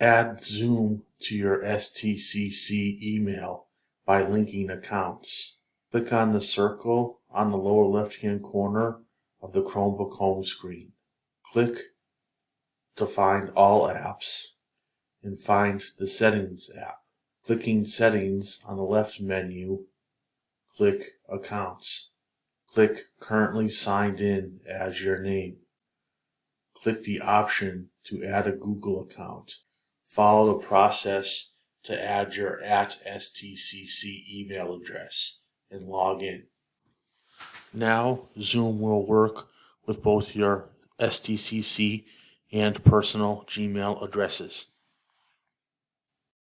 Add Zoom to your STCC email by linking accounts. Click on the circle on the lower left hand corner of the Chromebook home screen. Click to find all apps and find the Settings app. Clicking Settings on the left menu, click Accounts. Click Currently Signed In as your name. Click the option to add a Google account. Follow the process to add your at STCC email address and log in. Now Zoom will work with both your STCC and personal Gmail addresses.